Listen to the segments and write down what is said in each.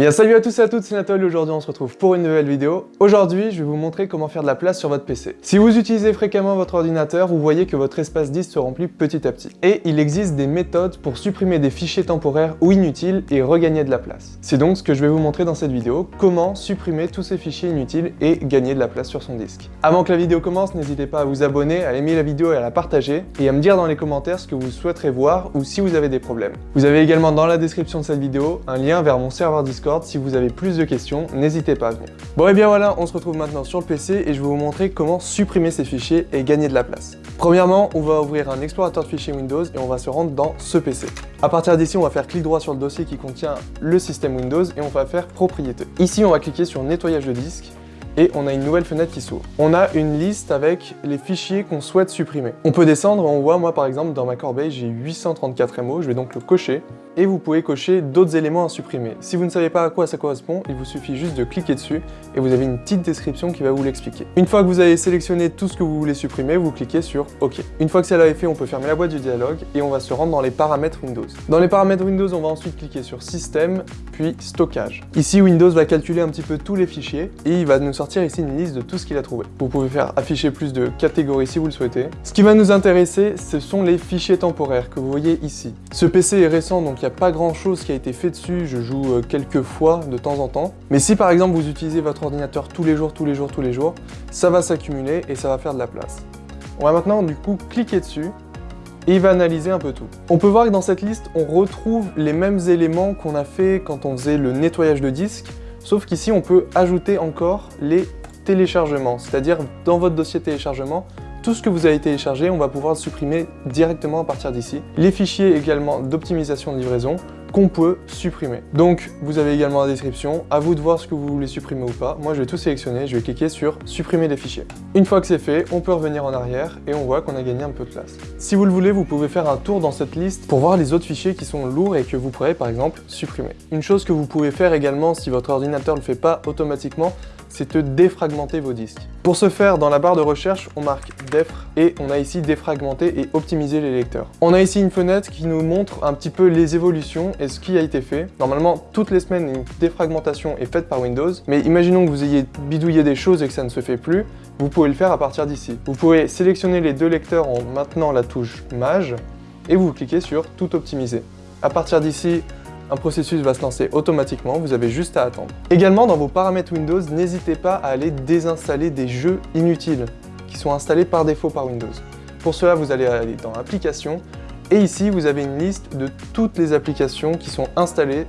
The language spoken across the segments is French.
Bien salut à tous et à toutes, c'est Nathalie, aujourd'hui on se retrouve pour une nouvelle vidéo. Aujourd'hui, je vais vous montrer comment faire de la place sur votre PC. Si vous utilisez fréquemment votre ordinateur, vous voyez que votre espace disque se remplit petit à petit. Et il existe des méthodes pour supprimer des fichiers temporaires ou inutiles et regagner de la place. C'est donc ce que je vais vous montrer dans cette vidéo, comment supprimer tous ces fichiers inutiles et gagner de la place sur son disque. Avant que la vidéo commence, n'hésitez pas à vous abonner, à aimer la vidéo et à la partager, et à me dire dans les commentaires ce que vous souhaiterez voir ou si vous avez des problèmes. Vous avez également dans la description de cette vidéo un lien vers mon serveur Discord si vous avez plus de questions, n'hésitez pas à venir. Bon et bien voilà, on se retrouve maintenant sur le PC et je vais vous montrer comment supprimer ces fichiers et gagner de la place. Premièrement, on va ouvrir un explorateur de fichiers Windows et on va se rendre dans ce PC. A partir d'ici, on va faire clic droit sur le dossier qui contient le système Windows et on va faire propriété. Ici, on va cliquer sur nettoyage de disque et on a une nouvelle fenêtre qui s'ouvre. On a une liste avec les fichiers qu'on souhaite supprimer. On peut descendre, on voit moi par exemple dans ma corbeille j'ai 834 MO, je vais donc le cocher et vous pouvez cocher d'autres éléments à supprimer. Si vous ne savez pas à quoi ça correspond, il vous suffit juste de cliquer dessus et vous avez une petite description qui va vous l'expliquer. Une fois que vous avez sélectionné tout ce que vous voulez supprimer, vous cliquez sur OK. Une fois que cela est fait, on peut fermer la boîte du dialogue et on va se rendre dans les paramètres Windows. Dans les paramètres Windows, on va ensuite cliquer sur Système, puis Stockage. Ici, Windows va calculer un petit peu tous les fichiers et il va nous sortir ici une liste de tout ce qu'il a trouvé. Vous pouvez faire afficher plus de catégories si vous le souhaitez. Ce qui va nous intéresser, ce sont les fichiers temporaires que vous voyez ici. Ce PC est récent, donc il n'y a pas grand chose qui a été fait dessus, je joue euh, quelques fois de temps en temps. Mais si par exemple vous utilisez votre ordinateur tous les jours, tous les jours, tous les jours, ça va s'accumuler et ça va faire de la place. On va maintenant du coup cliquer dessus et il va analyser un peu tout. On peut voir que dans cette liste, on retrouve les mêmes éléments qu'on a fait quand on faisait le nettoyage de disque, sauf qu'ici on peut ajouter encore les téléchargements, c'est-à-dire dans votre dossier téléchargement, tout ce que vous avez téléchargé, on va pouvoir le supprimer directement à partir d'ici. Les fichiers également d'optimisation de livraison qu'on peut supprimer. Donc, vous avez également la description, à vous de voir ce que vous voulez supprimer ou pas. Moi, je vais tout sélectionner, je vais cliquer sur « Supprimer les fichiers ». Une fois que c'est fait, on peut revenir en arrière et on voit qu'on a gagné un peu de place. Si vous le voulez, vous pouvez faire un tour dans cette liste pour voir les autres fichiers qui sont lourds et que vous pourrez, par exemple, supprimer. Une chose que vous pouvez faire également si votre ordinateur ne le fait pas automatiquement, c'est de défragmenter vos disques. Pour ce faire, dans la barre de recherche, on marque défr et on a ici défragmenter et optimiser les lecteurs. On a ici une fenêtre qui nous montre un petit peu les évolutions et ce qui a été fait. Normalement, toutes les semaines, une défragmentation est faite par Windows, mais imaginons que vous ayez bidouillé des choses et que ça ne se fait plus, vous pouvez le faire à partir d'ici. Vous pouvez sélectionner les deux lecteurs en maintenant la touche Mage et vous cliquez sur Tout optimiser. À partir d'ici, un processus va se lancer automatiquement, vous avez juste à attendre. Également, dans vos paramètres Windows, n'hésitez pas à aller désinstaller des jeux inutiles qui sont installés par défaut par Windows. Pour cela, vous allez aller dans Applications, et ici, vous avez une liste de toutes les applications qui sont installées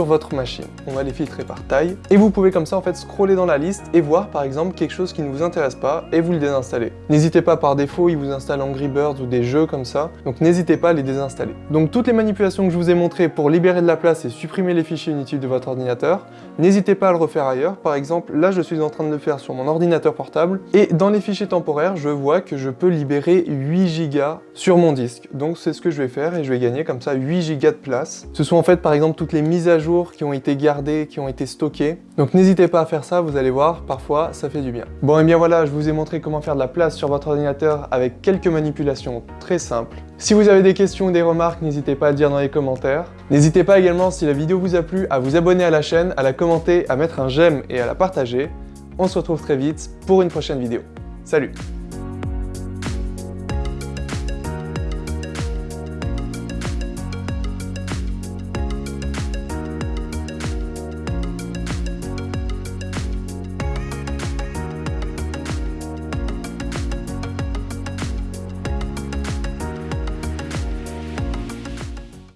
votre machine. On va les filtrer par taille et vous pouvez comme ça en fait scroller dans la liste et voir par exemple quelque chose qui ne vous intéresse pas et vous le désinstallez. N'hésitez pas par défaut, il vous installe Angry Birds ou des jeux comme ça, donc n'hésitez pas à les désinstaller. Donc toutes les manipulations que je vous ai montrées pour libérer de la place et supprimer les fichiers inutiles de votre ordinateur, n'hésitez pas à le refaire ailleurs. Par exemple, là je suis en train de le faire sur mon ordinateur portable et dans les fichiers temporaires, je vois que je peux libérer 8 Go sur mon disque. Donc c'est ce que je vais faire et je vais gagner comme ça 8 Go de place. Ce sont en fait par exemple toutes les mises à qui ont été gardés, qui ont été stockés. Donc n'hésitez pas à faire ça, vous allez voir, parfois ça fait du bien. Bon et bien voilà, je vous ai montré comment faire de la place sur votre ordinateur avec quelques manipulations très simples. Si vous avez des questions ou des remarques, n'hésitez pas à dire dans les commentaires. N'hésitez pas également, si la vidéo vous a plu, à vous abonner à la chaîne, à la commenter, à mettre un j'aime et à la partager. On se retrouve très vite pour une prochaine vidéo. Salut